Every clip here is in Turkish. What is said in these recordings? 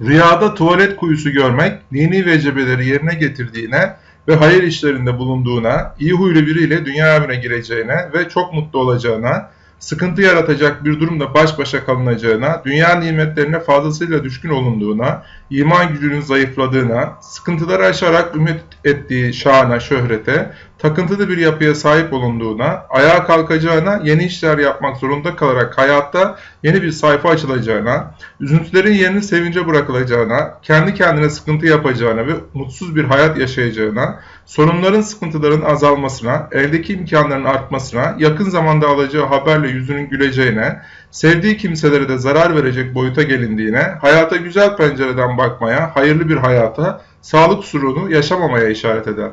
Rüyada tuvalet kuyusu görmek, dini vecibeleri yerine getirdiğine ve hayır işlerinde bulunduğuna, iyi huylu biriyle dünya evine gireceğine ve çok mutlu olacağına, sıkıntı yaratacak bir durumda baş başa kalınacağına, dünya nimetlerine fazlasıyla düşkün olunduğuna, iman gücünün zayıfladığına, sıkıntıları aşarak ümit ettiği şana, şöhrete, takıntılı bir yapıya sahip olunduğuna, ayağa kalkacağına, yeni işler yapmak zorunda kalarak hayatta yeni bir sayfa açılacağına, üzüntülerin yerini sevince bırakılacağına, kendi kendine sıkıntı yapacağına ve mutsuz bir hayat yaşayacağına, sorunların, sıkıntıların azalmasına, eldeki imkanların artmasına, yakın zamanda alacağı haberle yüzünün güleceğine, sevdiği kimselere de zarar verecek boyuta gelindiğine, hayata güzel pencereden bakmaya, hayırlı bir hayata, sağlık sorunu yaşamamaya işaret eder.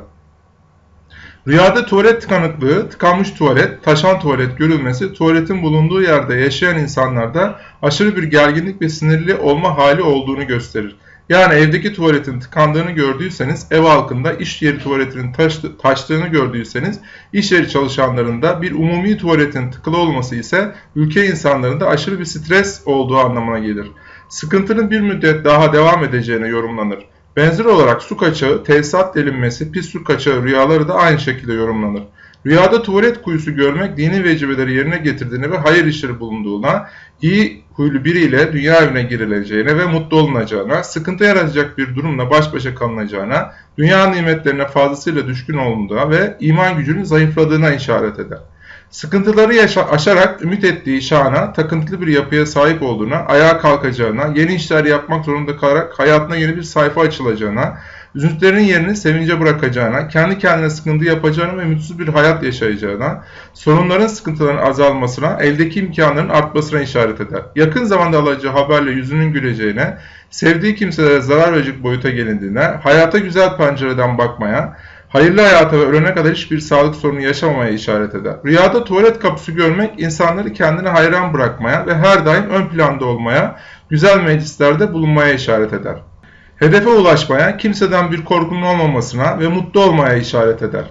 Rüyada tuvalet tıkanıklığı, tıkanmış tuvalet, taşan tuvalet görülmesi, tuvaletin bulunduğu yerde yaşayan insanlarda aşırı bir gerginlik ve sinirli olma hali olduğunu gösterir. Yani evdeki tuvaletin tıkandığını gördüyseniz, ev halkında iş yeri tuvaletinin taştı, taştığını gördüyseniz, iş yeri çalışanlarında bir umumi tuvaletin tıkılı olması ise ülke insanlarında aşırı bir stres olduğu anlamına gelir. Sıkıntının bir müddet daha devam edeceğine yorumlanır. Benzer olarak su kaçağı, tesisat delinmesi, pis su kaçağı rüyaları da aynı şekilde yorumlanır. Rüyada tuvalet kuyusu görmek dini vecibeleri yerine getirdiğini ve hayır işleri bulunduğuna, iyi huylu biriyle dünya evine girileceğine ve mutlu olunacağına, sıkıntı yaratacak bir durumla baş başa kalınacağına, dünya nimetlerine fazlasıyla düşkün olunduğuna ve iman gücünün zayıfladığına işaret eder. Sıkıntıları yaşa aşarak ümit ettiği şana, takıntılı bir yapıya sahip olduğuna, ayağa kalkacağına, yeni işler yapmak zorunda kalarak hayatına yeni bir sayfa açılacağına, üzüntülerin yerini sevince bırakacağına, kendi kendine sıkıntı yapacağına ve mutsuz bir hayat yaşayacağına, sorunların sıkıntıların azalmasına, eldeki imkanların artmasına işaret eder. Yakın zamanda alacağı haberle yüzünün güleceğine, sevdiği kimselere zarar verecek boyuta gelindiğine, hayata güzel pencereden bakmaya, hayırlı hayata ve ölene kadar hiçbir sağlık sorunu yaşamamaya işaret eder. Rüyada tuvalet kapısı görmek insanları kendine hayran bırakmaya ve her daim ön planda olmaya, güzel meclislerde bulunmaya işaret eder. Hedefe ulaşmaya, kimseden bir korkunun olmamasına ve mutlu olmaya işaret eder.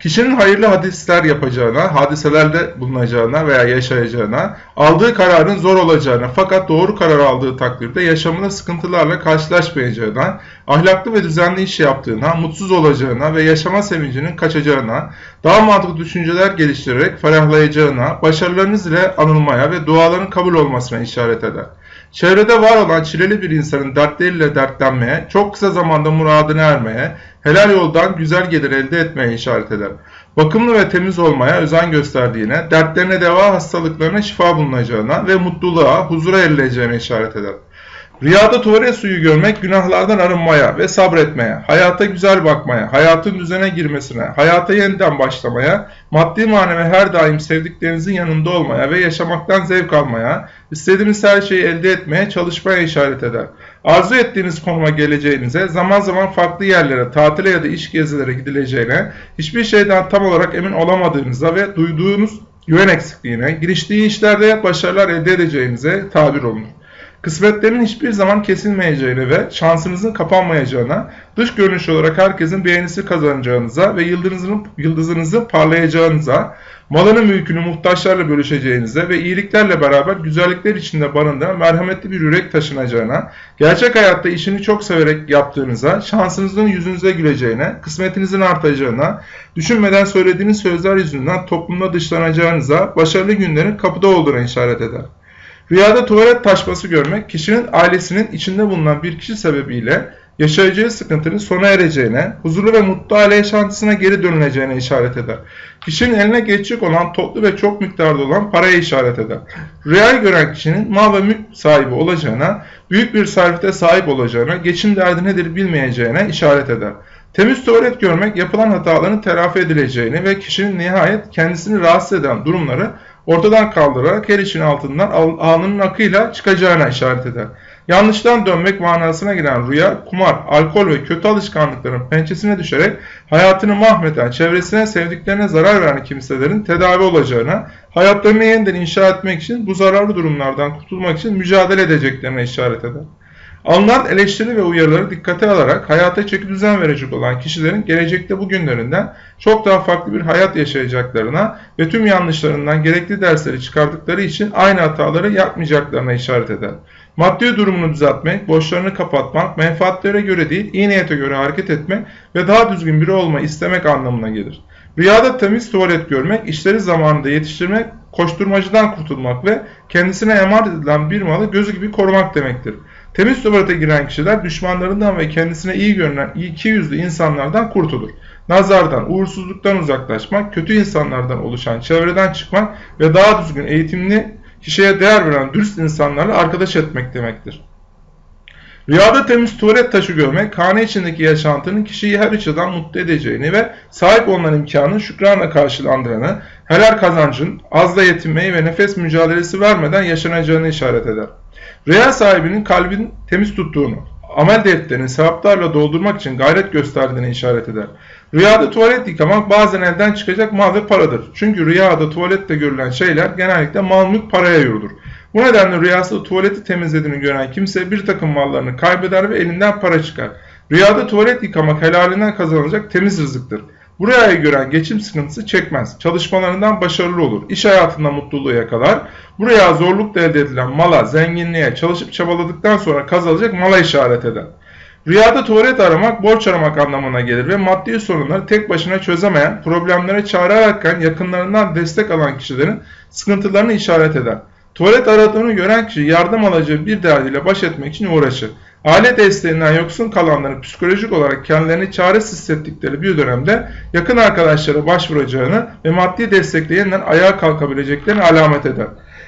Kişinin hayırlı hadisler yapacağına, hadiselerde bulunacağına veya yaşayacağına, aldığı kararın zor olacağına fakat doğru karar aldığı takdirde yaşamına sıkıntılarla karşılaşmayacağına, ahlaklı ve düzenli iş yaptığına, mutsuz olacağına ve yaşama sevincinin kaçacağına, daha mantıklı düşünceler geliştirerek ferahlayacağına, başarılarınız ile anılmaya ve duaların kabul olmasına işaret eder. Çevrede var olan çileli bir insanın dertleriyle dertlenmeye, çok kısa zamanda muradına ermeye, helal yoldan güzel gelir elde etmeye işaret eder. Bakımlı ve temiz olmaya özen gösterdiğine, dertlerine deva hastalıklarına şifa bulunacağına ve mutluluğa, huzura erileceğine işaret eder. Rüyada tuvalet suyu görmek günahlardan arınmaya ve sabretmeye, hayata güzel bakmaya, hayatın düzene girmesine, hayata yeniden başlamaya, maddi manevi her daim sevdiklerinizin yanında olmaya ve yaşamaktan zevk almaya, istediğiniz her şeyi elde etmeye çalışmaya işaret eder. Arzu ettiğiniz konuma geleceğinize, zaman zaman farklı yerlere, tatile ya da iş gezilere gidileceğine, hiçbir şeyden tam olarak emin olamadığınıza ve duyduğunuz güven eksikliğine, giriştiği işlerde başarılar elde edeceğinize tabir olunur. Kısmetlerin hiçbir zaman kesilmeyeceğine ve şansınızın kapanmayacağına, dış görünüş olarak herkesin beğenisi kazanacağınıza ve yıldızınızın, yıldızınızın parlayacağınıza, malını mülkünü muhtaçlarla bölüşeceğinize ve iyiliklerle beraber güzellikler içinde barındıran merhametli bir yürek taşınacağına, gerçek hayatta işini çok severek yaptığınıza, şansınızın yüzünüze güleceğine, kısmetinizin artacağına, düşünmeden söylediğiniz sözler yüzünden toplumda dışlanacağınıza, başarılı günlerin kapıda olduğuna işaret eder. Rüyada tuvalet taşması görmek, kişinin ailesinin içinde bulunan bir kişi sebebiyle yaşayacağı sıkıntının sona ereceğine, huzurlu ve mutlu aile yaşantısına geri dönüleceğine işaret eder. Kişinin eline geçecek olan toplu ve çok miktarda olan paraya işaret eder. Rüyayı gören kişinin mal ve mülk sahibi olacağına, büyük bir servete sahip olacağına, geçim derdi nedir bilmeyeceğine işaret eder. Temiz tuvalet görmek yapılan hataların telafi edileceğini ve kişinin nihayet kendisini rahatsız eden durumları ortadan kaldırarak her işin altından alnının akıyla çıkacağına işaret eder. Yanlıştan dönmek manasına gelen rüya, kumar, alkol ve kötü alışkanlıkların pençesine düşerek hayatını mahveden, çevresine sevdiklerine zarar veren kimselerin tedavi olacağına, hayatlarını yeniden inşa etmek için bu zararlı durumlardan kurtulmak için mücadele edeceklerine işaret eder. Alınan eleştiri ve uyarıları dikkate alarak hayata çeki düzen verecek olan kişilerin gelecekte bugünlerinden çok daha farklı bir hayat yaşayacaklarına ve tüm yanlışlarından gerekli dersleri çıkardıkları için aynı hataları yapmayacaklarına işaret eder. Maddi durumunu düzeltmek, borçlarını kapatmak, menfaatlere göre değil, iyi niyete göre hareket etmek ve daha düzgün biri olmayı istemek anlamına gelir. Rüyada temiz tuvalet görmek, işleri zamanında yetiştirmek, koşturmacıdan kurtulmak ve kendisine emanet edilen bir malı gözü gibi korumak demektir. Temiz tuvalete giren kişiler düşmanlarından ve kendisine iyi görünen iki yüzlü insanlardan kurtulur. Nazardan, uğursuzluktan uzaklaşmak, kötü insanlardan oluşan çevreden çıkmak ve daha düzgün eğitimli kişiye değer veren dürüst insanlarla arkadaş etmek demektir. Rüyada temiz tuvalet taşı görmek, hane içindeki yaşantının kişiyi her açıdan mutlu edeceğini ve sahip olunan imkanın şükranla karşılandığını, helal kazancın, azla yetinmeyi ve nefes mücadelesi vermeden yaşanacağını işaret eder. Rüya sahibinin kalbin temiz tuttuğunu, amel defterini sevaplarla doldurmak için gayret gösterdiğini işaret eder. Rüyada tuvalet yıkamak bazen elden çıkacak mal ve paradır. Çünkü rüyada tuvalette görülen şeyler genellikle mal mülk paraya yorulur. Bu nedenle rüyasında tuvaleti temizlediğini gören kimse bir takım mallarını kaybeder ve elinden para çıkar. Rüyada tuvalet yıkamak helalinden kazanılacak temiz rızıktır. Bu rüyayı gören geçim sıkıntısı çekmez. Çalışmalarından başarılı olur. İş hayatında mutluluğu yakalar. Bu rüya zorlukla elde edilen mala, zenginliğe, çalışıp çabaladıktan sonra kazanılacak mala işaret eder. Rüyada tuvalet aramak, borç aramak anlamına gelir ve maddi sorunları tek başına çözemeyen, problemlere çare ararken yakınlarından destek alan kişilerin sıkıntılarını işaret eder. Tuvalet aradığını gören kişi yardım alacağı bir derdiyle baş etmek için uğraşır. Aile desteğinden yoksun kalanların psikolojik olarak kendilerini çaresiz hissettikleri bir dönemde yakın arkadaşlara başvuracağını ve maddi destekle yeniden ayağa kalkabileceklerini alamet eder.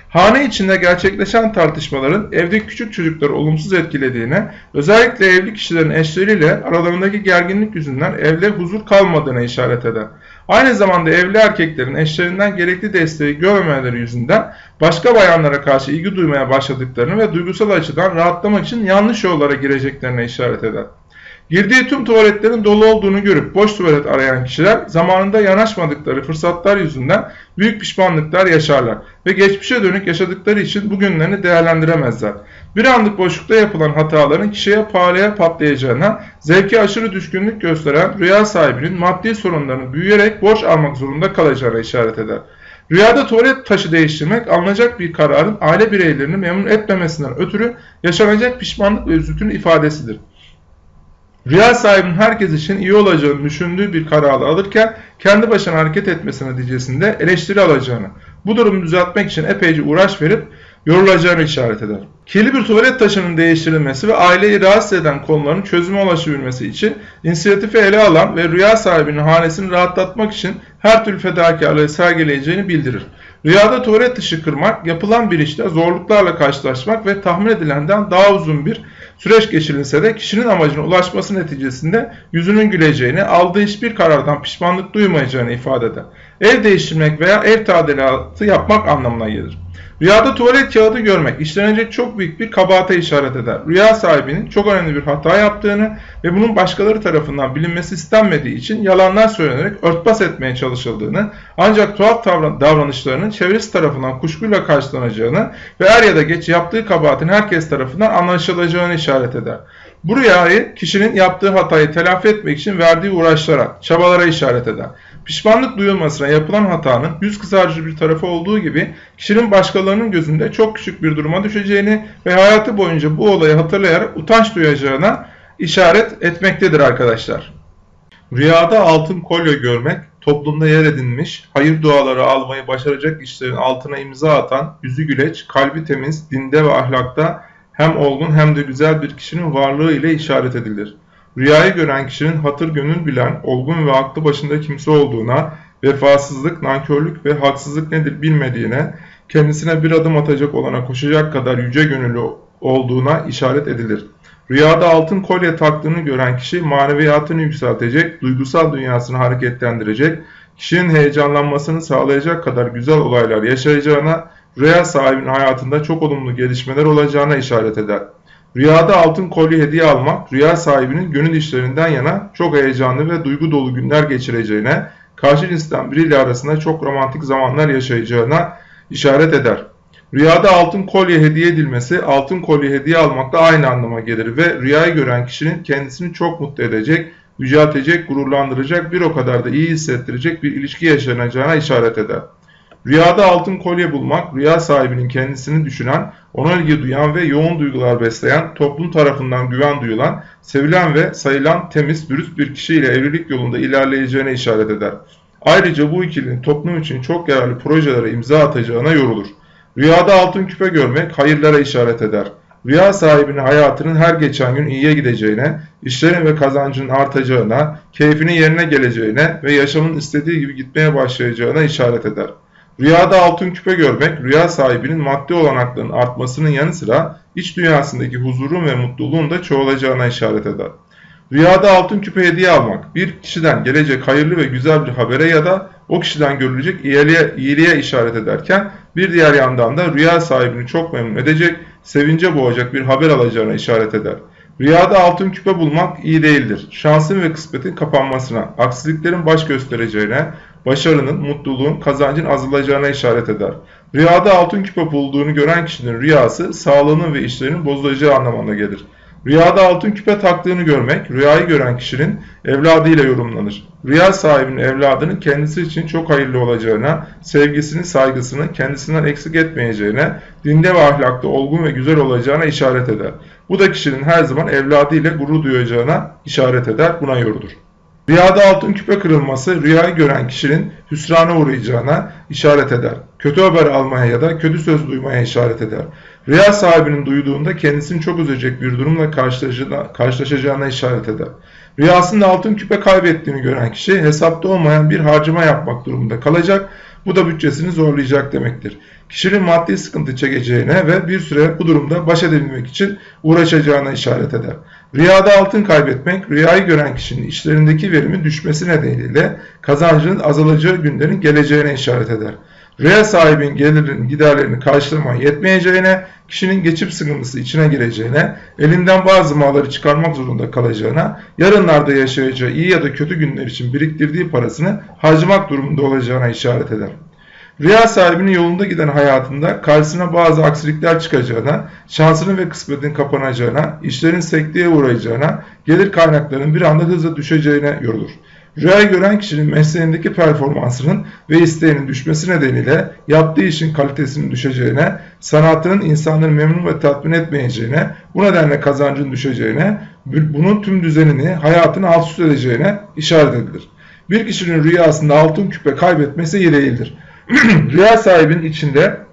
Hane içinde gerçekleşen tartışmaların evdeki küçük çocukları olumsuz etkilediğine, özellikle evli kişilerin eşleriyle aralarındaki gerginlik yüzünden evde huzur kalmadığına işaret eder. Aynı zamanda evli erkeklerin eşlerinden gerekli desteği görmemeleri yüzünden başka bayanlara karşı ilgi duymaya başladıklarını ve duygusal açıdan rahatlamak için yanlış yollara gireceklerine işaret eder. Girdiği tüm tuvaletlerin dolu olduğunu görüp boş tuvalet arayan kişiler zamanında yanaşmadıkları fırsatlar yüzünden büyük pişmanlıklar yaşarlar ve geçmişe dönük yaşadıkları için bugünlerini değerlendiremezler. Bir anlık boşlukta yapılan hataların kişiye pahalıya patlayacağına, zevki aşırı düşkünlük gösteren rüya sahibinin maddi sorunlarını büyüyerek borç almak zorunda kalacağına işaret eder. Rüyada tuvalet taşı değiştirmek alınacak bir kararın aile bireylerini memnun etmemesinden ötürü yaşanacak pişmanlık ve üzüntünün ifadesidir. Rüya sahibinin herkes için iyi olacağını düşündüğü bir kararı alırken kendi başına hareket etmesi neticesinde eleştiri alacağını, bu durumu düzeltmek için epeyce uğraş verip yorulacağını işaret eder. Kirli bir tuvalet taşının değiştirilmesi ve aileyi rahatsız eden konuların çözüme ulaşabilmesi için inisiyatifi ele alan ve rüya sahibinin hanesini rahatlatmak için her türlü fedakarlığı sergileyeceğini bildirir. Rüyada tuvalet dışı kırmak, yapılan bir işte zorluklarla karşılaşmak ve tahmin edilenden daha uzun bir süreç geçirilse de kişinin amacına ulaşması neticesinde yüzünün güleceğini, aldığı hiçbir karardan pişmanlık duymayacağını ifade eder. Ev değiştirmek veya ev tadilatı yapmak anlamına gelir. Rüyada tuvalet kağıdı görmek işlenecek çok büyük bir kabahate işaret eder. Rüya sahibinin çok önemli bir hata yaptığını ve bunun başkaları tarafından bilinmesi istenmediği için yalanlar söylenerek örtbas etmeye çalışıldığını ancak tuhaf davranışlarının çevresi tarafından kuşkuyla karşılanacağını ve er ya da geç yaptığı kabahatin herkes tarafından anlaşılacağını işaret eder. Bu rüyayı kişinin yaptığı hatayı telafi etmek için verdiği uğraşlara, çabalara işaret eder. Pişmanlık duyulmasına yapılan hatanın yüz kızarcı bir tarafı olduğu gibi kişinin başkalarının gözünde çok küçük bir duruma düşeceğini ve hayatı boyunca bu olayı hatırlayarak utanç duyacağına işaret etmektedir arkadaşlar. Rüyada altın kolye görmek, toplumda yer edinmiş, hayır duaları almayı başaracak işlerin altına imza atan, yüzü güleç, kalbi temiz, dinde ve ahlakta hem olgun hem de güzel bir kişinin varlığı ile işaret edilir. Rüyayı gören kişinin hatır gönül bilen, olgun ve aklı başında kimse olduğuna, vefasızlık, nankörlük ve haksızlık nedir bilmediğine, kendisine bir adım atacak olana koşacak kadar yüce gönüllü olduğuna işaret edilir. Rüyada altın kolye taktığını gören kişi maneviyatını yükseltecek, duygusal dünyasını hareketlendirecek, kişinin heyecanlanmasını sağlayacak kadar güzel olaylar yaşayacağına, rüya sahibinin hayatında çok olumlu gelişmeler olacağına işaret eder. Rüyada altın kolye hediye almak, rüya sahibinin gönül işlerinden yana çok heyecanlı ve duygu dolu günler geçireceğine, karşı cinsten biriyle arasında çok romantik zamanlar yaşayacağına işaret eder. Rüyada altın kolye hediye edilmesi, altın kolye hediye almakla aynı anlama gelir ve rüyayı gören kişinin kendisini çok mutlu edecek, yüceltecek, gururlandıracak, bir o kadar da iyi hissettirecek bir ilişki yaşanacağına işaret eder. Rüyada altın kolye bulmak, rüya sahibinin kendisini düşünen, ona ilgi duyan ve yoğun duygular besleyen, toplum tarafından güven duyulan, sevilen ve sayılan temiz, dürüst bir kişiyle evlilik yolunda ilerleyeceğine işaret eder. Ayrıca bu ikilinin toplum için çok yararlı projelere imza atacağına yorulur. Rüyada altın küpe görmek hayırlara işaret eder. Rüya sahibinin hayatının her geçen gün iyiye gideceğine, işlerin ve kazancının artacağına, keyfinin yerine geleceğine ve yaşamın istediği gibi gitmeye başlayacağına işaret eder. Rüyada altın küpe görmek, rüya sahibinin maddi olanaklarının artmasının yanı sıra iç dünyasındaki huzurun ve mutluluğun da çoğalacağına işaret eder. Rüyada altın küpe hediye almak, bir kişiden gelecek hayırlı ve güzel bir habere ya da o kişiden görülecek iyiliğe, iyiliğe işaret ederken bir diğer yandan da rüya sahibini çok memnun edecek, sevince boğacak bir haber alacağına işaret eder. Rüyada altın küpe bulmak iyi değildir. Şansın ve kısmetin kapanmasına, aksiliklerin baş göstereceğine, başarının, mutluluğun, kazancın azalacağına işaret eder. Rüyada altın küpe bulduğunu gören kişinin rüyası sağlığının ve işlerinin bozulacağı anlamına gelir. Rüyada altın küpe taktığını görmek, rüyayı gören kişinin evladıyla yorumlanır. Rüya sahibinin evladının kendisi için çok hayırlı olacağına, sevgisini, saygısını kendisinden eksik etmeyeceğine, dinde ve ahlakta olgun ve güzel olacağına işaret eder. Bu da kişinin her zaman evladıyla gurur duyacağına işaret eder, buna yorulur. Rüyada altın küpe kırılması rüyayı gören kişinin hüsrana uğrayacağına işaret eder. Kötü haber almaya ya da kötü söz duymaya işaret eder. Rüya sahibinin duyduğunda kendisini çok üzecek bir durumla karşılaşacağına işaret eder. Rüyasında altın küpe kaybettiğini gören kişi hesapta olmayan bir harcama yapmak durumunda kalacak. Bu da bütçesini zorlayacak demektir. Kişinin maddi sıkıntı çekeceğine ve bir süre bu durumda baş edebilmek için uğraşacağına işaret eder. Rüyada altın kaybetmek, rüyayı gören kişinin işlerindeki verimi düşmesi nedeniyle kazancının azalacağı günlerin geleceğine işaret eder. Rüya sahibinin gelirinin giderlerini karşılamaya yetmeyeceğine, kişinin geçim sıkıntısı içine gireceğine, elinden bazı malları çıkarmak zorunda kalacağına, yarınlarda yaşayacağı iyi ya da kötü günler için biriktirdiği parasını harcamak durumunda olacağına işaret eder. Rüya sahibinin yolunda giden hayatında karşısına bazı aksilikler çıkacağına, şansının ve kısmetin kapanacağına, işlerin sekteye uğrayacağına, gelir kaynaklarının bir anda hızla düşeceğine yorulur. Rüyayı gören kişinin mesleğindeki performansının ve isteğinin düşmesi nedeniyle yaptığı işin kalitesinin düşeceğine, sanatının insanları memnun ve tatmin etmeyeceğine, bu nedenle kazancın düşeceğine, bunun tüm düzenini, hayatını alt üst edeceğine işaret edilir. Bir kişinin rüyasında altın küpe kaybetmesi iyi. Rüya sahibinin içinde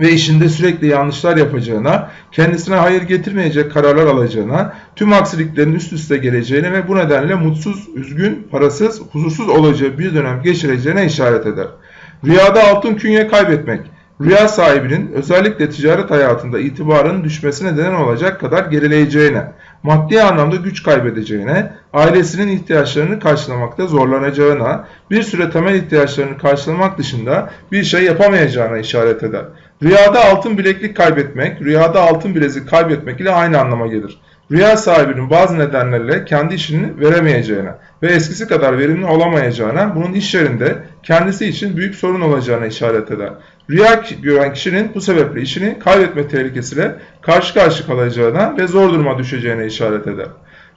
ve işinde sürekli yanlışlar yapacağına, kendisine hayır getirmeyecek kararlar alacağına, tüm aksiliklerin üst üste geleceğine ve bu nedenle mutsuz, üzgün, parasız, huzursuz olacağı bir dönem geçireceğine işaret eder. Rüyada altın künye kaybetmek, rüya sahibinin özellikle ticaret hayatında itibarının düşmesine neden olacak kadar gerileyeceğine, maddi anlamda güç kaybedeceğine, ailesinin ihtiyaçlarını karşılamakta zorlanacağına, bir süre temel ihtiyaçlarını karşılamak dışında bir şey yapamayacağına işaret eder. Rüyada altın bileklik kaybetmek, rüyada altın bilezik kaybetmek ile aynı anlama gelir. Rüya sahibinin bazı nedenlerle kendi işini veremeyeceğine ve eskisi kadar verimli olamayacağına, bunun iş yerinde kendisi için büyük sorun olacağına işaret eder. Rüya gören kişinin bu sebeple işini kaybetme tehlikesiyle karşı karşı kalacağına ve zor duruma düşeceğine işaret eder.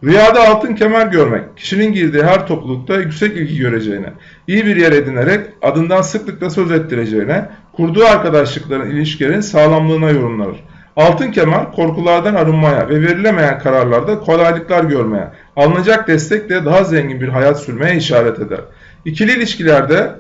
Rüyada altın kemer görmek, kişinin girdiği her toplulukta yüksek ilgi göreceğine, iyi bir yer edinerek adından sıklıkla söz ettireceğine, kurduğu arkadaşlıkların ilişkilerin sağlamlığına yorumlanır. Altın kemer korkulardan arınmaya ve verilemeyen kararlarda kolaylıklar görmeye, alınacak destekle daha zengin bir hayat sürmeye işaret eder. İkili ilişkilerde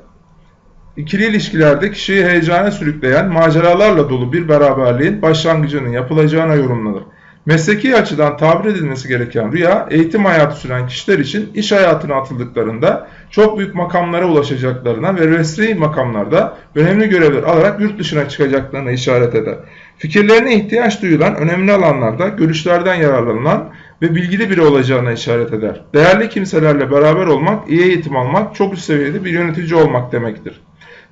İkili ilişkilerde kişiyi heyecana sürükleyen maceralarla dolu bir beraberliğin başlangıcının yapılacağına yorumlanır. Mesleki açıdan tabir edilmesi gereken rüya, eğitim hayatı süren kişiler için iş hayatına atıldıklarında çok büyük makamlara ulaşacaklarına ve resmi makamlarda önemli görevler alarak yurt dışına çıkacaklarına işaret eder. Fikirlerine ihtiyaç duyulan önemli alanlarda görüşlerden yararlanılan ve bilgili biri olacağına işaret eder. Değerli kimselerle beraber olmak, iyi eğitim almak, çok üst seviyede bir yönetici olmak demektir.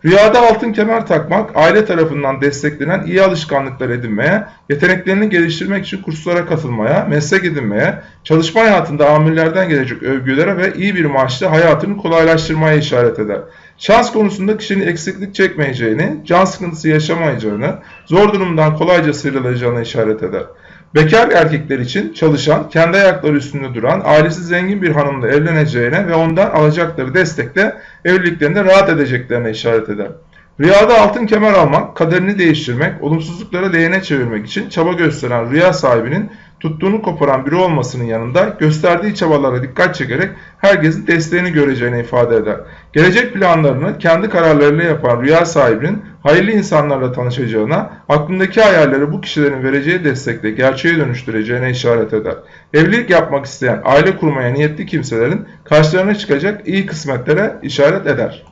Rüyada altın kemer takmak, aile tarafından desteklenen iyi alışkanlıklar edinmeye, yeteneklerini geliştirmek için kurslara katılmaya, meslek edinmeye, çalışma hayatında amirlerden gelecek övgülere ve iyi bir maaşla hayatını kolaylaştırmaya işaret eder. Şans konusunda kişinin eksiklik çekmeyeceğini, can sıkıntısı yaşamayacağını, zor durumdan kolayca sıyrılacağını işaret eder. Bekar erkekler için çalışan, kendi ayakları üstünde duran, ailesi zengin bir hanımla evleneceğine ve ondan alacakları destekle evliliklerinde rahat edeceklerine işaret eder. Rüyada altın kemer almak, kaderini değiştirmek, olumsuzlukları lehine çevirmek için çaba gösteren rüya sahibinin tuttuğunu koparan biri olmasının yanında gösterdiği çabalara dikkat çekerek herkesin desteğini göreceğini ifade eder. Gelecek planlarını kendi kararlarıyla yapan rüya sahibinin hayırlı insanlarla tanışacağına, aklındaki hayalleri bu kişilerin vereceği destekle gerçeğe dönüştüreceğine işaret eder. Evlilik yapmak isteyen, aile kurmaya niyetli kimselerin karşılarına çıkacak iyi kısmetlere işaret eder.